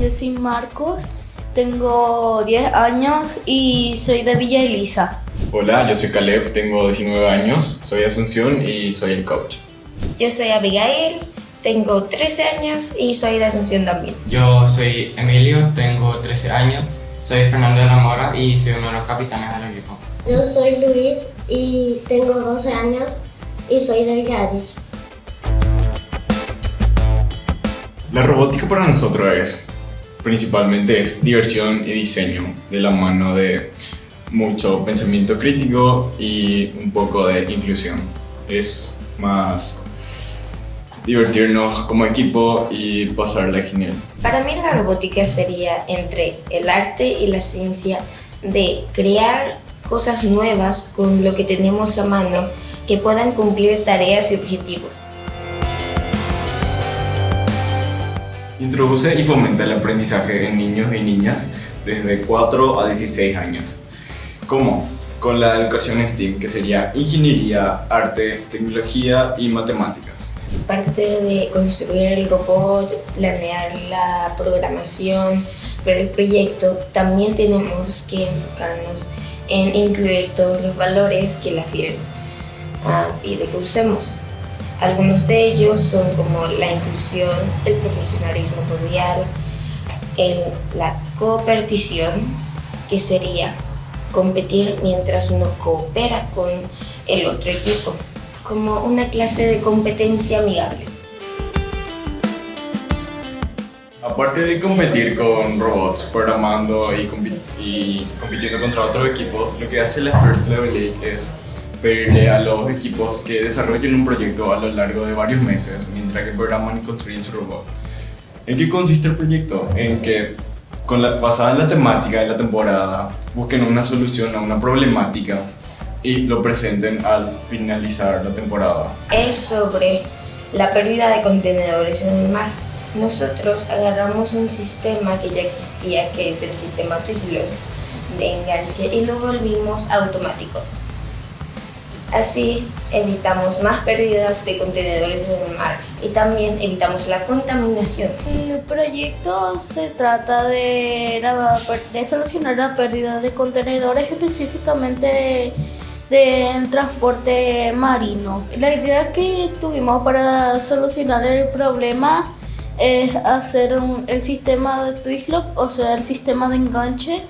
Jessy Marcos, tengo 10 años y soy de Villa Elisa. Hola, yo soy Caleb, tengo 19 años, soy de Asunción y soy el coach. Yo soy Abigail, tengo 13 años y soy de Asunción también. Yo soy Emilio, tengo 13 años, soy Fernando de la Mora y soy uno de los capitanes del equipo. Yo soy Luis y tengo 12 años y soy de Villalles. La robótica para nosotros es, principalmente es diversión y diseño de la mano de mucho pensamiento crítico y un poco de inclusión. Es más divertirnos como equipo y pasarla genial. Para mí la robótica sería entre el arte y la ciencia de crear cosas nuevas con lo que tenemos a mano que puedan cumplir tareas y objetivos. Introduce y fomenta el aprendizaje en niños y niñas desde 4 a 16 años. ¿Cómo? Con la educación STEAM, que sería ingeniería, arte, tecnología y matemáticas. Parte de construir el robot, planear la programación, ver el proyecto, también tenemos que enfocarnos en incluir todos los valores que la FIERS ah, pide que usemos. Algunos de ellos son como la inclusión, el profesionalismo cordial, la cooperación, que sería competir mientras uno coopera con el otro equipo, como una clase de competencia amigable. Aparte de competir con robots, programando y, y compitiendo contra otros equipos, lo que hace la First Level League es pedirle a los equipos que desarrollen un proyecto a lo largo de varios meses mientras que programan y construyen su robot. ¿En qué consiste el proyecto? En que, con la, basada en la temática de la temporada, busquen una solución a una problemática y lo presenten al finalizar la temporada. Es sobre la pérdida de contenedores en el mar. Nosotros agarramos un sistema que ya existía, que es el sistema Twizzler de enganche, y lo volvimos automático. Así evitamos más pérdidas de contenedores en el mar y también evitamos la contaminación. El proyecto se trata de, de solucionar la pérdida de contenedores específicamente de, transporte marino. La idea que tuvimos para solucionar el problema es hacer el sistema de Twistlock, o sea, el sistema de enganche,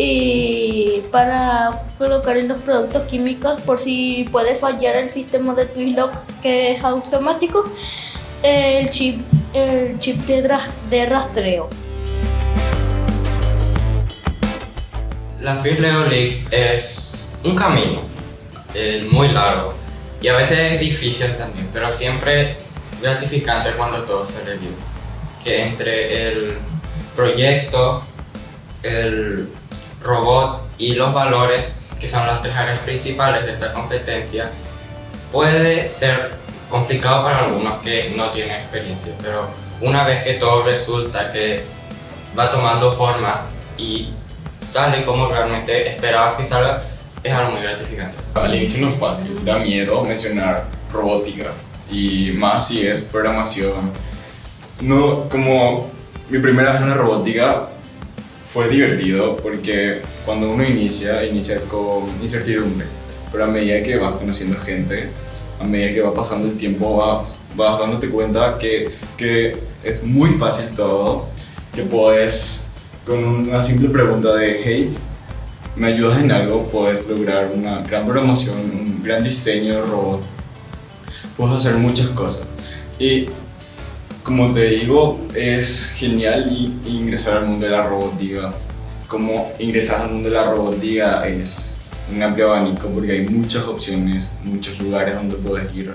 y para colocar en los productos químicos por si puede fallar el sistema de Twistlock que es automático, el chip, el chip de, rastreo. La Fish Leo League es un camino es muy largo y a veces es difícil también, pero siempre gratificante cuando todo se le Que entre el proyecto, el robot y los valores, que son las tres áreas principales de esta competencia, puede ser complicado para algunos que no tienen experiencia, pero una vez que todo resulta que va tomando forma y sale como realmente esperabas que salga, es algo muy gratificante. Al inicio no es fácil, da miedo mencionar robótica y más si es programación. No, como mi primera vez en la robótica fue divertido porque cuando uno inicia, inicia con incertidumbre, pero a medida que vas conociendo gente, a medida que va pasando el tiempo, vas, vas dándote cuenta que, que es muy fácil todo, que puedes con una simple pregunta de hey, ¿me ayudas en algo? Puedes lograr una gran programación, un gran diseño de robot, puedes hacer muchas cosas. Y como te digo, es genial ingresar al mundo de la robótica. Como ingresar al mundo de la robótica es un amplio abanico porque hay muchas opciones, muchos lugares donde puedes ir.